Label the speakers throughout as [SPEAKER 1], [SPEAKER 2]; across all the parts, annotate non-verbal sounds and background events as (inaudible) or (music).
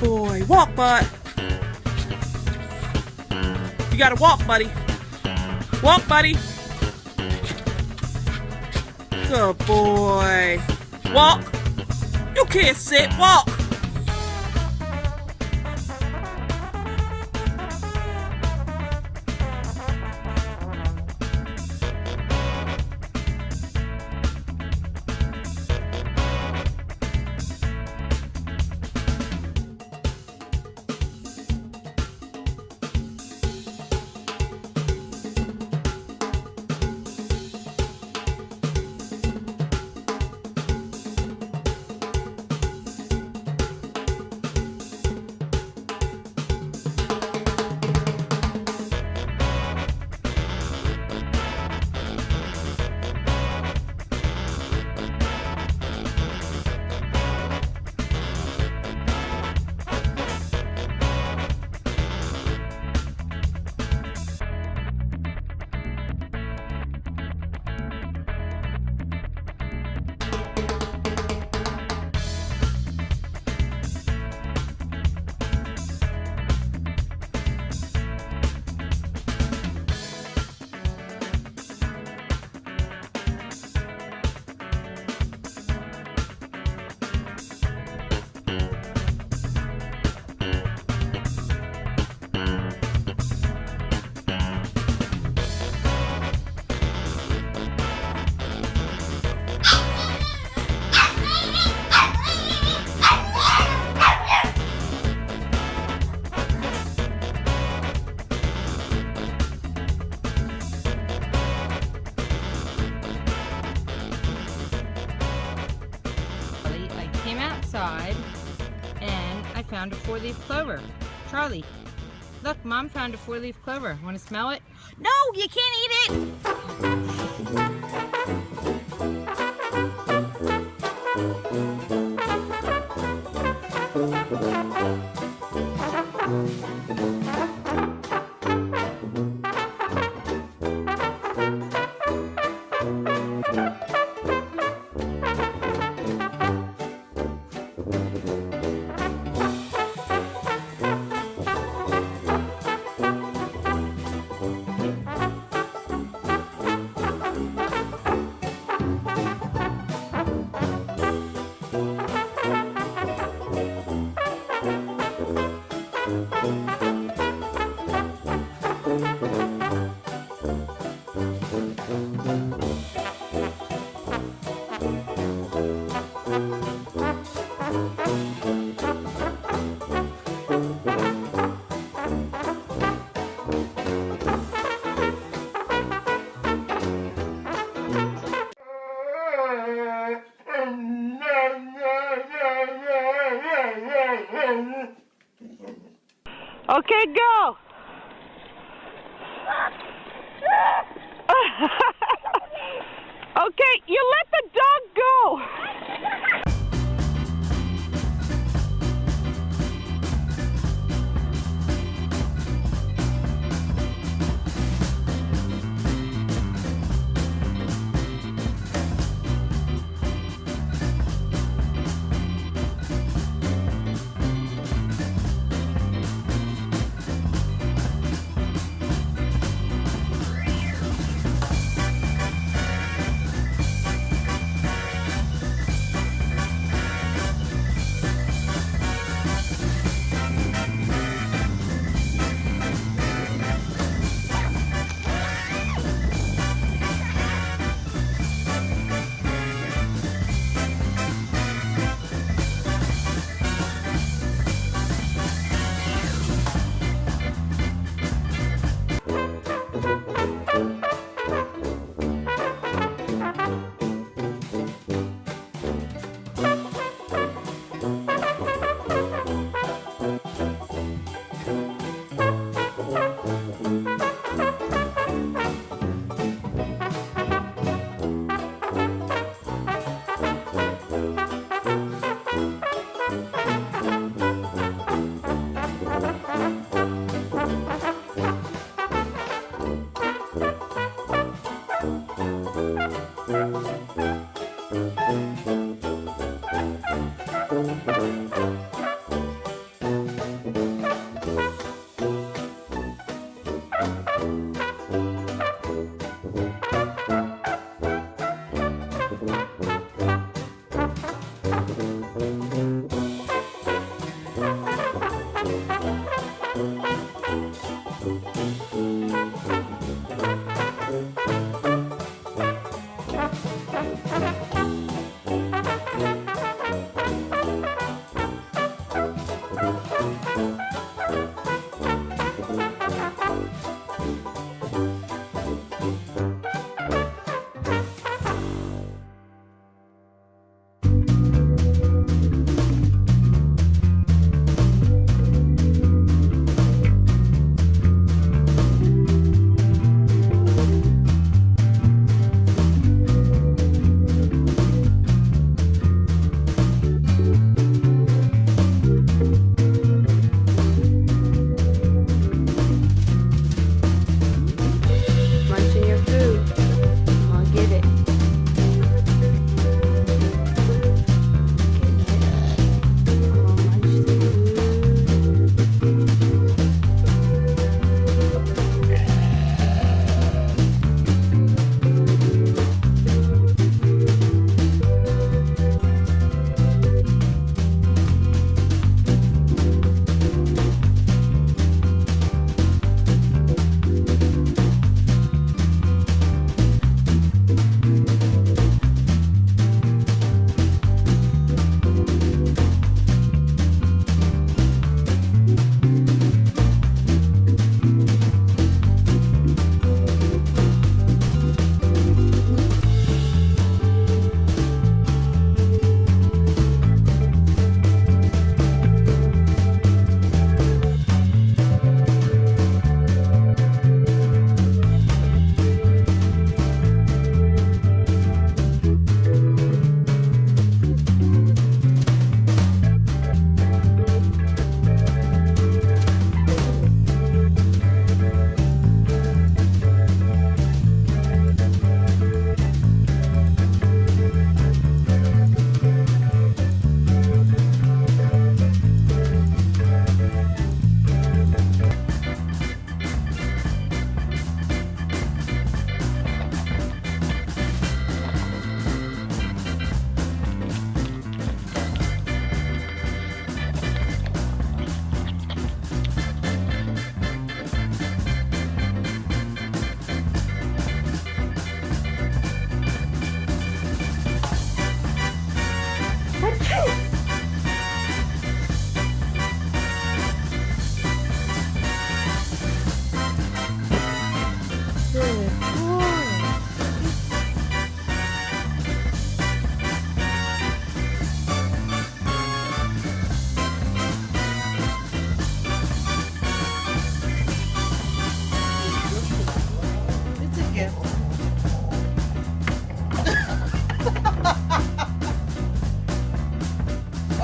[SPEAKER 1] boy. Walk, bud. You gotta walk, buddy. Walk, buddy. Good boy. Walk. You can't sit. Walk.
[SPEAKER 2] A four-leaf clover. Charlie, look, Mom found a four-leaf clover. Want to smell it? No, you can't eat it! (laughs)
[SPEAKER 1] Okay, go. (laughs) okay, you let the dog go.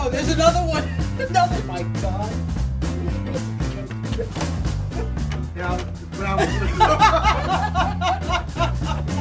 [SPEAKER 3] Oh, there's another one! Another! My god. yeah, but I was (laughs)